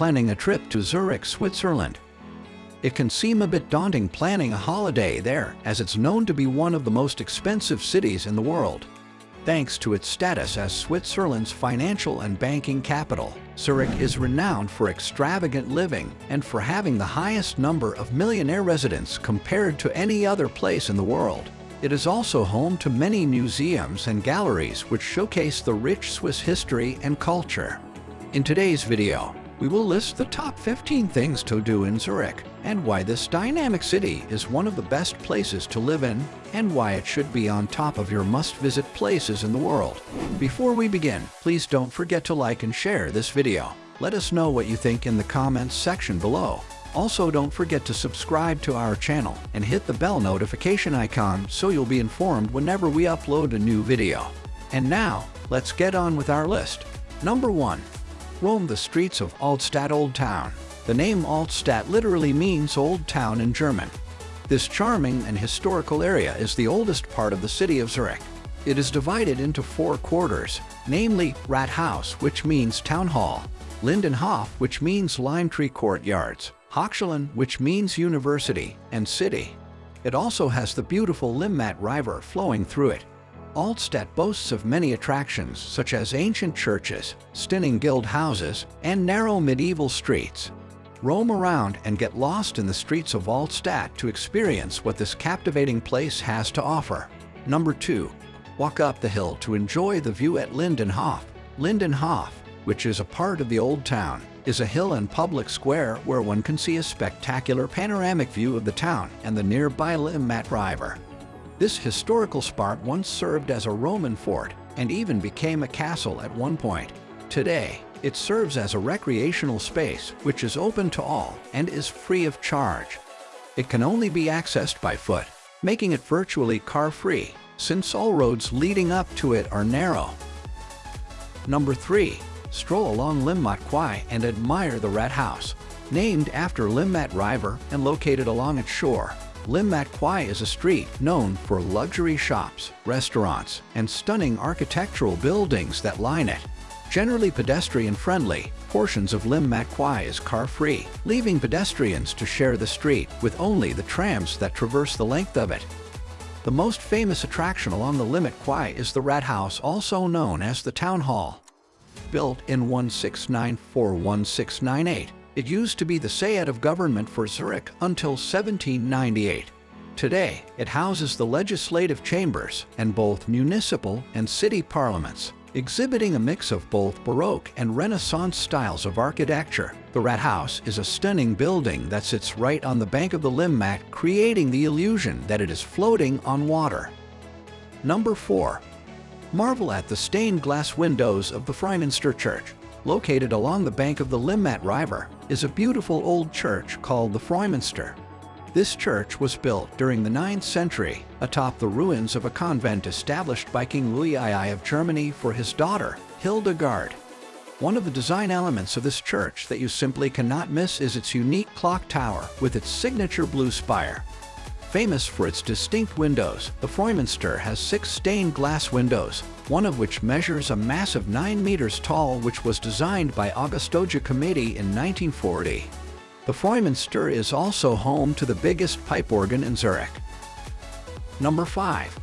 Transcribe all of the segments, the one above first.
planning a trip to Zurich, Switzerland. It can seem a bit daunting planning a holiday there as it's known to be one of the most expensive cities in the world. Thanks to its status as Switzerland's financial and banking capital, Zurich is renowned for extravagant living and for having the highest number of millionaire residents compared to any other place in the world. It is also home to many museums and galleries which showcase the rich Swiss history and culture. In today's video, we will list the top 15 things to do in Zurich and why this dynamic city is one of the best places to live in and why it should be on top of your must-visit places in the world. Before we begin, please don't forget to like and share this video. Let us know what you think in the comments section below. Also, don't forget to subscribe to our channel and hit the bell notification icon so you'll be informed whenever we upload a new video. And now, let's get on with our list. Number 1 roam the streets of Altstadt Old Town. The name Altstadt literally means Old Town in German. This charming and historical area is the oldest part of the city of Zurich. It is divided into four quarters, namely Rathaus, which means Town Hall, Lindenhof, which means Lime Tree Courtyards, Hochschulen, which means University, and City. It also has the beautiful Limmat River flowing through it. Altstadt boasts of many attractions such as ancient churches, stunning guild houses, and narrow medieval streets. Roam around and get lost in the streets of Altstadt to experience what this captivating place has to offer. Number 2. Walk up the hill to enjoy the view at Lindenhof. Lindenhof, which is a part of the Old Town, is a hill and public square where one can see a spectacular panoramic view of the town and the nearby Limmat River. This historical spot once served as a Roman fort and even became a castle at one point. Today, it serves as a recreational space which is open to all and is free of charge. It can only be accessed by foot, making it virtually car-free since all roads leading up to it are narrow. Number 3. Stroll along Limmat Quai and admire the Rathaus. Named after Limmat River and located along its shore, Limmat Quai is a street known for luxury shops, restaurants, and stunning architectural buildings that line it. Generally pedestrian-friendly, portions of Lim Limmat Quai is car-free, leaving pedestrians to share the street with only the trams that traverse the length of it. The most famous attraction along the Lim Limmat Quai is the Rathaus, also known as the Town Hall. Built in 1694-1698, it used to be the Sayat of government for Zurich until 1798. Today, it houses the legislative chambers and both municipal and city parliaments, exhibiting a mix of both Baroque and Renaissance styles of architecture. The Rathaus is a stunning building that sits right on the bank of the Limmat, creating the illusion that it is floating on water. Number 4. Marvel at the stained glass windows of the Fraumünster Church located along the bank of the Limmat River, is a beautiful old church called the Fraumünster. This church was built during the 9th century atop the ruins of a convent established by King Louis II of Germany for his daughter, Hildegard. One of the design elements of this church that you simply cannot miss is its unique clock tower with its signature blue spire. Famous for its distinct windows, the Fraumünster has six stained glass windows, one of which measures a massive 9 meters tall which was designed by Augusto Giacometti in 1940. The Fraumünster is also home to the biggest pipe organ in Zurich. Number 5.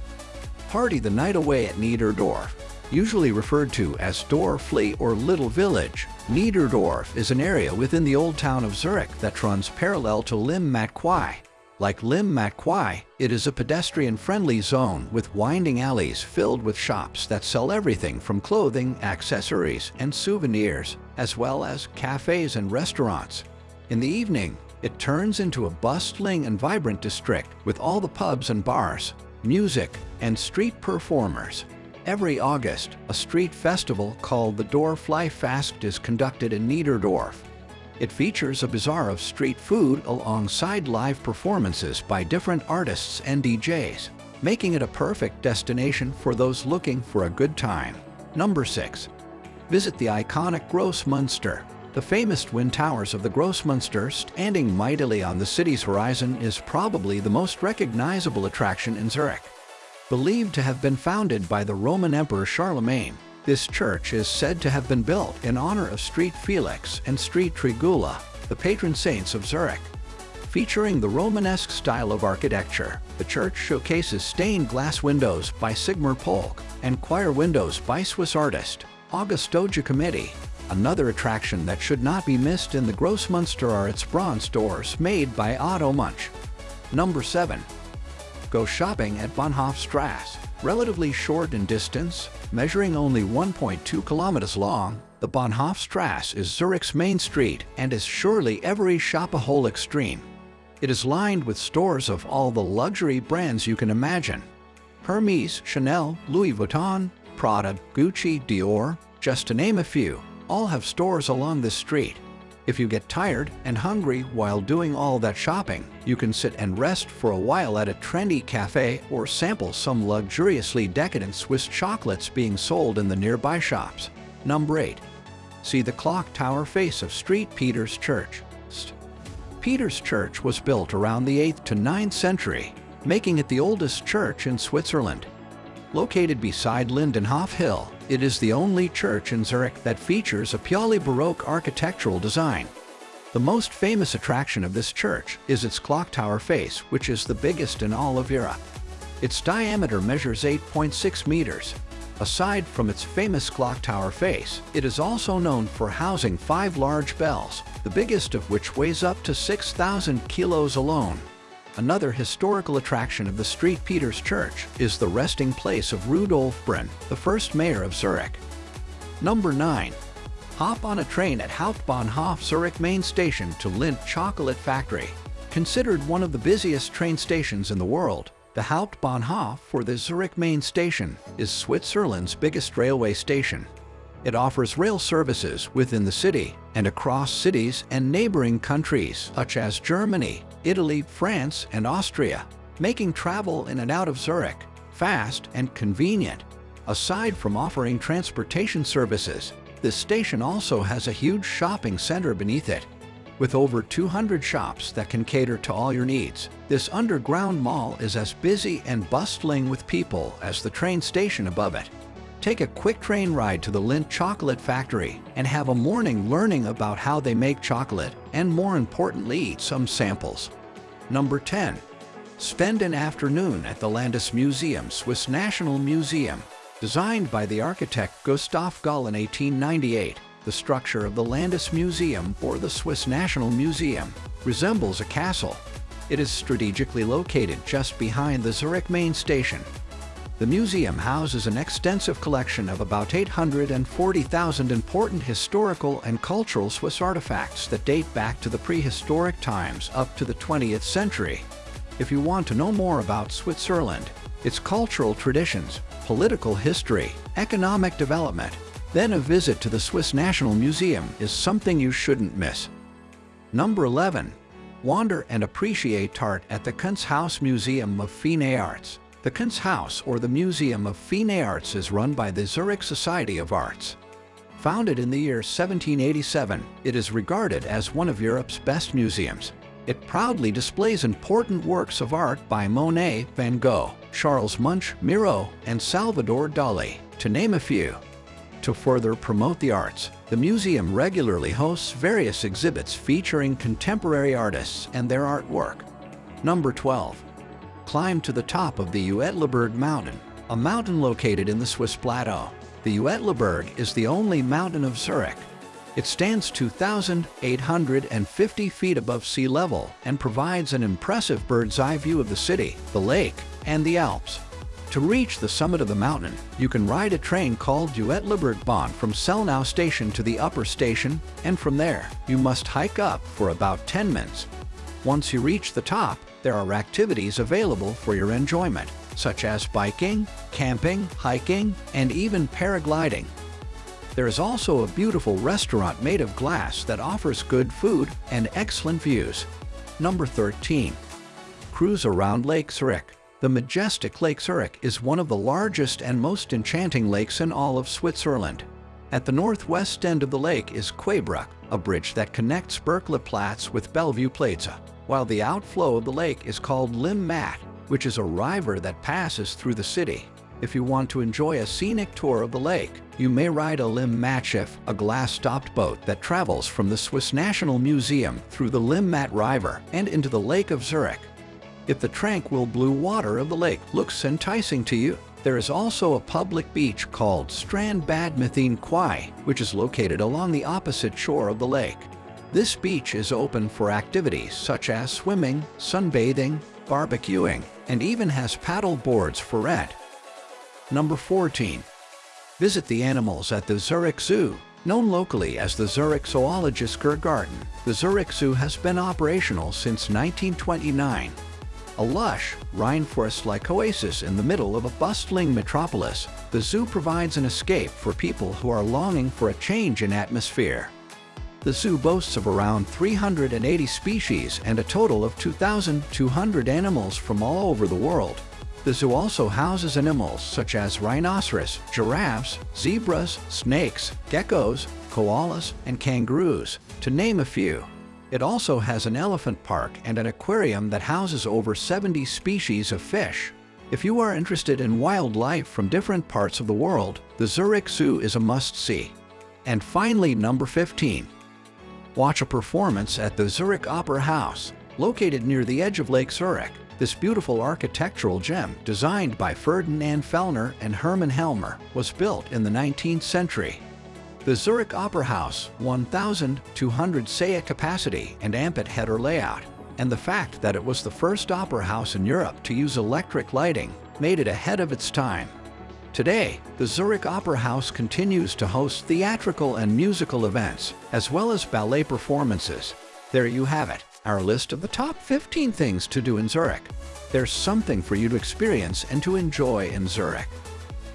Party the night away at Niederdorf. Usually referred to as Dorfli or Little Village, Niederdorf is an area within the old town of Zurich that runs parallel to Limmat Quai. Like Limmat Quai, it is a pedestrian-friendly zone with winding alleys filled with shops that sell everything from clothing, accessories, and souvenirs, as well as cafes and restaurants. In the evening, it turns into a bustling and vibrant district with all the pubs and bars, music, and street performers. Every August, a street festival called the Dorflife is conducted in Niederdorf. It features a bazaar of street food alongside live performances by different artists and DJs, making it a perfect destination for those looking for a good time. Number 6. Visit the iconic Grossmünster. The famous twin towers of the Grossmünster standing mightily on the city's horizon is probably the most recognizable attraction in Zurich. Believed to have been founded by the Roman Emperor Charlemagne, This church is said to have been built in honor of Street Felix and Street Trigula, the patron saints of Zurich. Featuring the Romanesque style of architecture, the church showcases stained glass windows by Sigmar Polke and choir windows by Swiss artist Augusto Giacometti. Another attraction that should not be missed in the Grossmünster are its bronze doors made by Otto Munch. Number 7. Go shopping at Bahnhofstrasse. Relatively short in distance, measuring only 1.2 kilometers long, the Bahnhofstrasse is Zurich's main street and is surely every shopaholic dream. It is lined with stores of all the luxury brands you can imagine. Hermes, Chanel, Louis Vuitton, Prada, Gucci, Dior, just to name a few, all have stores along this street. If you get tired and hungry while doing all that shopping, you can sit and rest for a while at a trendy cafe or sample some luxuriously decadent Swiss chocolates being sold in the nearby shops. Number 8. See the clock tower face of Street Peter's Church. Peter's Church was built around the 8th to 9th century, making it the oldest church in Switzerland. Located beside Lindenhof Hill, it is the only church in Zurich that features a purely Baroque architectural design. The most famous attraction of this church is its clock tower face, which is the biggest in all of Europe. Its diameter measures 8.6 meters. Aside from its famous clock tower face, it is also known for housing five large bells, the biggest of which weighs up to 6,000 kilos alone. Another historical attraction of the Street Peters Church is the resting place of Rudolf Brun, the first mayor of Zurich. Number 9. Hop on a train at Hauptbahnhof Zurich main station to Lindt Chocolate Factory. Considered one of the busiest train stations in the world, the Hauptbahnhof for the Zurich main station is Switzerland's biggest railway station. It offers rail services within the city and across cities and neighboring countries such as Germany, Italy, France, and Austria, making travel in and out of Zurich fast and convenient. Aside from offering transportation services, this station also has a huge shopping center beneath it. With over 200 shops that can cater to all your needs, this underground mall is as busy and bustling with people as the train station above it. Take a quick train ride to the Lindt Chocolate Factory and have a morning learning about how they make chocolate and more importantly eat some samples. Number 10. Spend an afternoon at the Landesmuseum Swiss National Museum. Designed by the architect Gustav Gull in 1898, the structure of the Landesmuseum or the Swiss National Museum resembles a castle. It is strategically located just behind the Zurich main station the museum houses an extensive collection of about 840,000 important historical and cultural Swiss artifacts that date back to the prehistoric times up to the 20th century. If you want to know more about Switzerland, its cultural traditions, political history, economic development, then a visit to the Swiss National Museum is something you shouldn't miss. Number 11. Wander and appreciate art at the Kunsthaus Museum of Fine Arts. The Kunsthaus, or the Museum of Fine Arts, is run by the Zurich Society of Arts. Founded in the year 1787, it is regarded as one of Europe's best museums. It proudly displays important works of art by Monet, Van Gogh, Charles Munch, Miro, and Salvador Dali, to name a few. To further promote the arts, the museum regularly hosts various exhibits featuring contemporary artists and their artwork. Number 12 climb to the top of the Uetliberg mountain, a mountain located in the Swiss plateau. The Uetliberg is the only mountain of Zurich. It stands 2,850 feet above sea level and provides an impressive bird's-eye view of the city, the lake, and the Alps. To reach the summit of the mountain, you can ride a train called Uetlibergbahn from Selnau station to the upper station, and from there, you must hike up for about 10 minutes. Once you reach the top, there are activities available for your enjoyment, such as biking, camping, hiking, and even paragliding. There is also a beautiful restaurant made of glass that offers good food and excellent views. Number 13. Cruise around Lake Zurich. The majestic Lake Zurich is one of the largest and most enchanting lakes in all of Switzerland. At the northwest end of the lake is Quaybruch, a bridge that connects Bürkliplatz with Bellevue Plaza while the outflow of the lake is called Limmat, which is a river that passes through the city. If you want to enjoy a scenic tour of the lake, you may ride a Limmatschiff, a glass-stopped boat that travels from the Swiss National Museum through the Limmat River and into the Lake of Zurich. If the tranquil blue water of the lake looks enticing to you, there is also a public beach called Strand Bad Quai, which is located along the opposite shore of the lake. This beach is open for activities such as swimming, sunbathing, barbecuing, and even has paddle boards for rent. Number 14. Visit the animals at the Zurich Zoo. Known locally as the Zurich Zoological Garden, the Zurich Zoo has been operational since 1929. A lush, rainforest-like oasis in the middle of a bustling metropolis, the zoo provides an escape for people who are longing for a change in atmosphere. The zoo boasts of around 380 species and a total of 2,200 animals from all over the world. The zoo also houses animals such as rhinoceros, giraffes, zebras, snakes, geckos, koalas, and kangaroos, to name a few. It also has an elephant park and an aquarium that houses over 70 species of fish. If you are interested in wildlife from different parts of the world, the Zurich Zoo is a must-see. And finally, number 15. Watch a performance at the Zurich Opera House, located near the edge of Lake Zurich. This beautiful architectural gem, designed by Ferdinand Fellner and Hermann Helmer, was built in the 19th century. The Zurich Opera House, 1,200 seat capacity and amphitheater layout, and the fact that it was the first opera house in Europe to use electric lighting made it ahead of its time. Today, the Zurich Opera House continues to host theatrical and musical events, as well as ballet performances. There you have it, our list of the top 15 things to do in Zurich. There's something for you to experience and to enjoy in Zurich.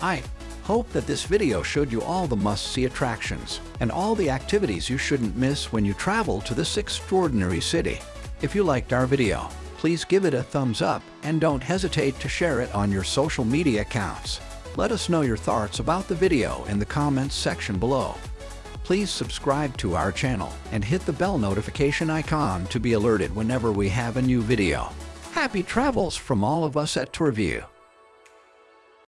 I hope that this video showed you all the must-see attractions and all the activities you shouldn't miss when you travel to this extraordinary city. If you liked our video, please give it a thumbs up and don't hesitate to share it on your social media accounts. Let us know your thoughts about the video in the comments section below. Please subscribe to our channel and hit the bell notification icon to be alerted whenever we have a new video. Happy travels from all of us at TourView.